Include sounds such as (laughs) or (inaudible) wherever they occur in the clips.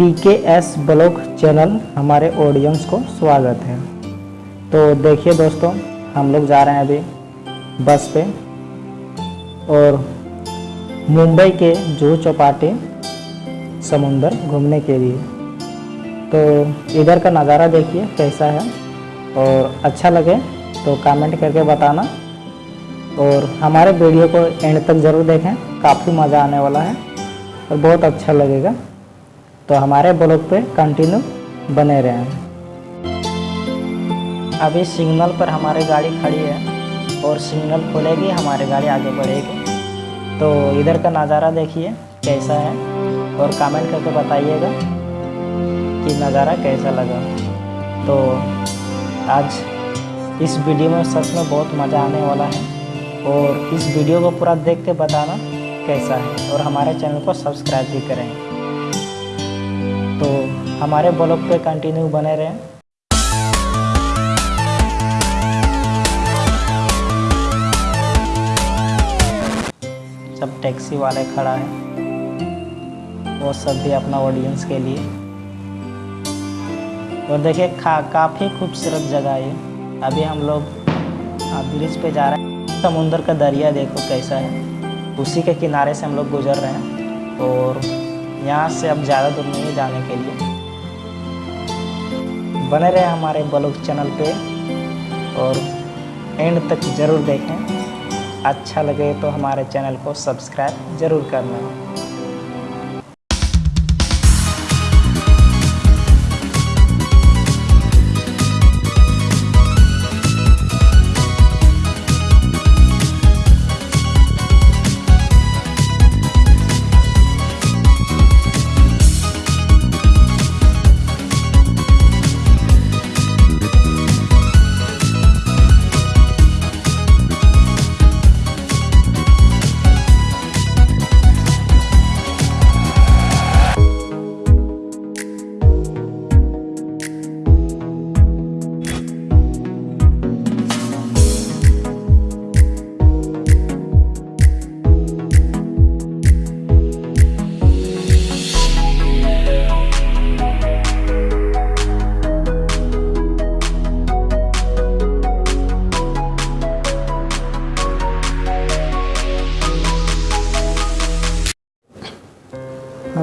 P K S vlog channel हमारे audience को स्वागत है। तो देखिए दोस्तों, हम लोग जा रहे हैं अभी बस पे और मुंबई के जूहू चौपाटी समुंदर घूमने के लिए। तो इधर का नज़ारा देखिए कैसा है और अच्छा लगे तो कमेंट करके बताना। और हमारे वीडियो को एंड तक ज़रूर देखें, काफ़ी मज़ा आने वाला है और बहुत अच्छा लगेगा। तो हमारे ब्लॉग पे कंटिन्यू बने रहें। अभी सिग्नल पर हमारी गाड़ी खड़ी है और सिग्नल खुलेगी, हमारी गाड़ी आगे बढ़ेगी। तो इधर का नज़ारा देखिए, कैसा है और कमेंट करके बताइएगा कि नज़ारा कैसा लगा। तो आज इस वीडियो में सच में बहुत मज़ा आने वाला है और इस वीडियो को पूरा देख के बताना कैसा है और हमारे चैनल को सब्सक्राइब भी करें। हमारे ब्लॉग पे कंटिन्यू बने रहें। सब टैक्सी वाले खड़ा है। वो सब भी अपना ऑडियंस के लिए। और देखिए काफ़ी खूबसूरत जगह है अभी हम लोग ब्रिज पे जा रहे हैं। समुंदर का दरिया देखो कैसा है। उसी के किनारे से हम लोग गुजर रहे हैं। और यहाँ से अब ज़्यादा दूर नहीं जाने के लिए। बने रहे हमारे ब्लॉग चैनल पे और एंड तक ज़रूर देखें। अच्छा लगे तो हमारे चैनल को सब्सक्राइब ज़रूर करना।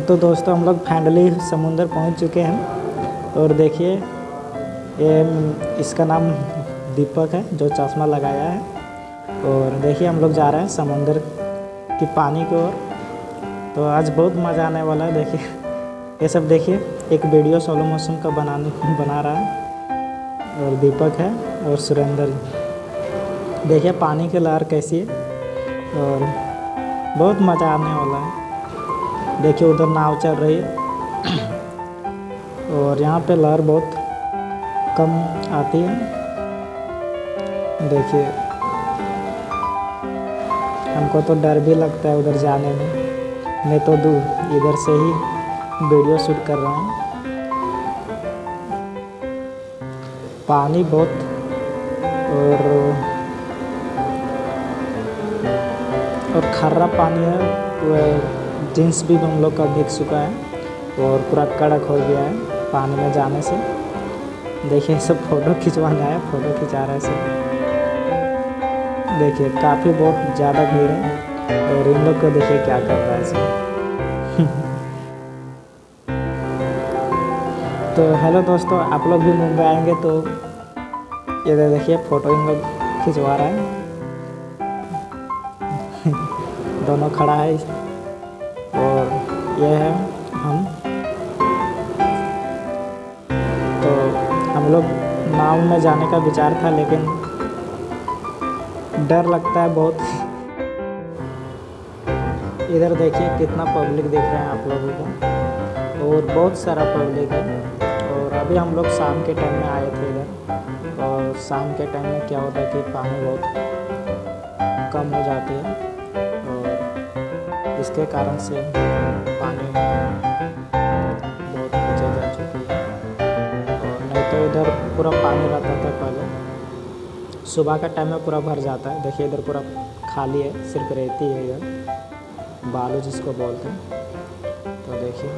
तो दोस्तों, हम लोग फाइनली समुंदर पहुँच चुके हैं। और देखिए, ये इसका नाम दीपक है, जो चश्मा लगाया है। और देखिए, हम लोग जा रहे हैं समुंदर की पानी की ओर। तो आज बहुत मज़ा आने वाला है, देखिए। ये सब देखिए, एक वीडियो सोलो मोशन का बनाने, बना रहा है। और दीपक है, और सुरेंद्र देखिए, पानी की लहर कैसी है। और बहुत मज़ा आने वाला है। देखिए उधर नाव चल रही है। और यहाँ पे लहर बहुत कम आती है। देखिए। हमको तो डर भी लगता है उधर जाने में। मैं तो दूर, इधर से ही वीडियो शूट कर रहा हूँ। पानी बहुत और और खर्रा पानी है जींस भी हम लोग का भीग चुका है और पूरा कड़क हो गया है पानी में जाने से। देखिए, सब फ़ोटो खिंचवाने आए फ़ोटो खिंचा रहे सब। देखिए, काफ़ी बहुत ज़्यादा भीड़ है और इन लोग को देखिए क्या कर रहा है सब। (laughs) तो हेलो दोस्तों, आप लोग भी मुंबई आएँगे तो ये देखिए फ़ोटो इन लोग खिंचवा रहा है। (laughs) दोनों खड़ा है। यह है हम। तो हम लोग नाव में जाने का विचार था, लेकिन डर लगता है बहुत। इधर देखिए कितना पब्लिक देख रहे हैं आप लोगों को। और बहुत सारा पब्लिक है। और अभी हम लोग शाम के टाइम में आए थे इधर। और शाम के टाइम में क्या होता है कि पानी बहुत कम हो जाती है। और इसके कारण से तो इधर पूरा पानी रहता था पहले। सुबह का टाइम में पूरा भर जाता है। देखिए इधर पूरा खाली है, सिर्फ़ रेती है इधर। बालू जिसको बोलते हैं। तो देखिए।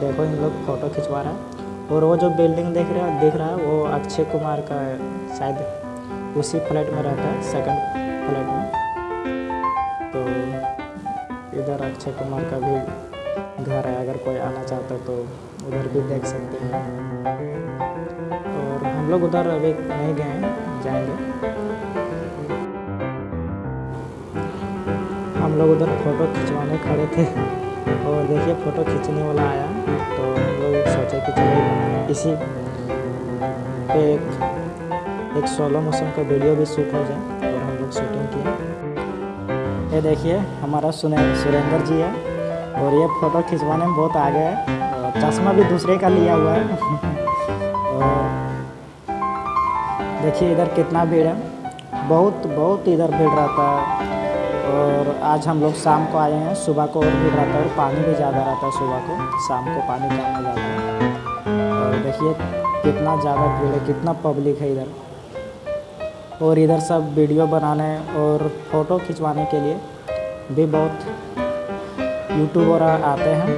देखो इन लोग फ़ोटो खिंचवा रहा है। और वो जो बिल्डिंग देख रहा है, दिख रहा है, वो अक्षय कुमार का शायद उसी फ्लैट में रहता है सेकंड फ्लैट में। तो इधर अक्षय कुमार का भी घर है, अगर कोई आना चाहता तो उधर भी देख सकते हैं। और हम लोग उधर अभी नहीं गए हैं, जाएँगे। हम लोग उधर फ़ोटो खिंचवाने खड़े थे और देखिए फ़ोटो खींचने वाला आया तो हम लोग सोचे कि चलो इसी पे एक एक सोलो मोशन का वीडियो भी शूट हो जाए और हम लोग शूटिंग किए। ये देखिए हमारा सुने, सुरेंद्र जी है। और ये फ़ोटो खिंचवाने में बहुत आगे है। चश्मा भी दूसरे का लिया हुआ है। (laughs) और देखिए इधर कितना भीड़ है। बहुत बहुत इधर भीड़ रहता है। और आज हम लोग शाम को आए हैं। सुबह को और भीड़ रहता है और पानी भी ज़्यादा रहता है सुबह को। शाम को पानी कम जाता है। और देखिए कितना ज़्यादा भीड़ है, कितना पब्लिक है इधर। और इधर सब वीडियो बनाने और फ़ोटो खिंचवाने के लिए भी बहुत यूट्यूबर आते हैं।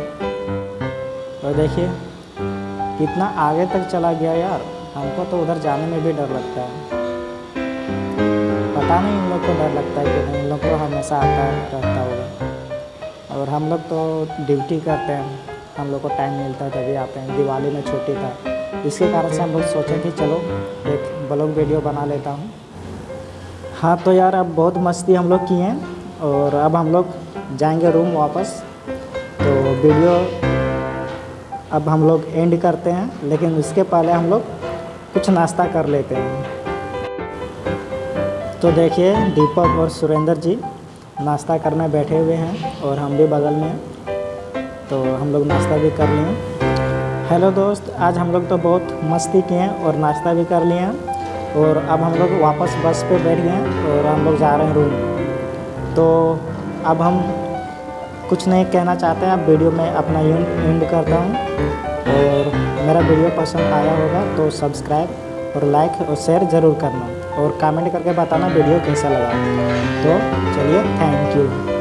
और देखिए, कितना आगे तक चला गया यार। हमको तो उधर जाने में भी डर लगता है। पता नहीं इन लोग को डर लगता है कि नहीं। इन लोग को हमेशा आता रहता होगा और हम लोग तो ड्यूटी करते हैं। हम लोग को टाइम मिलता है तभी आते हैं। दिवाली में छुट्टी था। इसके कारण से हम लोग सोचे कि चलो, एक ब्लॉग वीडियो बना लेता हूँ। हाँ तो यार, अब बहुत मस्ती हम लोग किए हैं। और अब हम लोग जाएँगे रूम वापस। तो वीडियो अब हम लोग एंड करते हैं, लेकिन उसके पहले हम लोग कुछ नाश्ता कर लेते हैं। तो देखिए, दीपक और सुरेंद्र जी नाश्ता करने बैठे हुए हैं और हम भी बगल में तो हम लोग नाश्ता भी कर लिए। हेलो दोस्त, आज हम लोग तो बहुत मस्ती किए हैं और नाश्ता भी कर लिए और अब हम लोग वापस बस पे बैठ गए हैं और हम लोग जा रहे हैं रूम तो अब हम कुछ नहीं कहना चाहते हैं आप वीडियो में अपना एंड करता हूँ। और मेरा वीडियो पसंद आया होगा तो सब्सक्राइब और लाइक और शेयर ज़रूर करना। और कमेंट करके बताना वीडियो कैसा लगा। तो चलिए थैंक यू